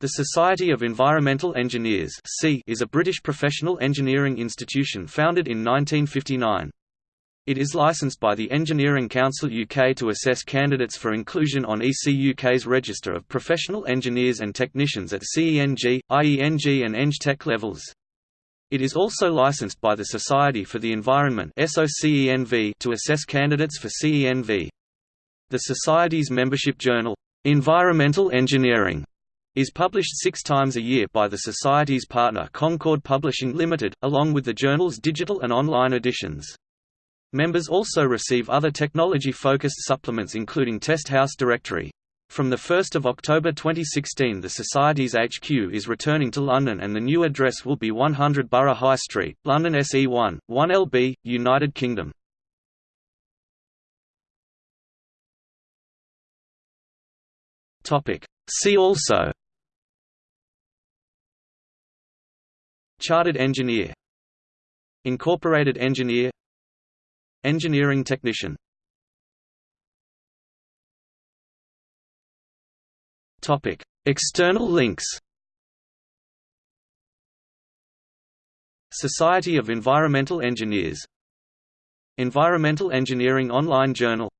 The Society of Environmental Engineers is a British professional engineering institution founded in 1959. It is licensed by the Engineering Council UK to assess candidates for inclusion on EC UK's Register of Professional Engineers and Technicians at CENG, IENG and EngTech levels. It is also licensed by the Society for the Environment to assess candidates for CENV. The Society's membership journal, Environmental Engineering, is published six times a year by the Society's partner Concord Publishing Limited, along with the journal's digital and online editions. Members also receive other technology-focused supplements including Test House Directory. From 1 October 2016 the Society's HQ is returning to London and the new address will be 100 Borough High Street, London SE1, 1LB, United Kingdom. See also Chartered engineer. Incorporated engineer. Engineering technician. External links. Society of Environmental Engineers. Environmental Engineering Online Journal